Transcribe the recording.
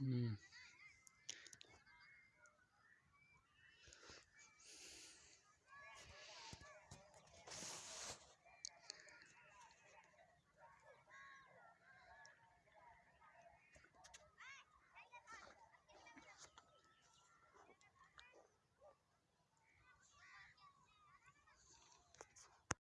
نہیں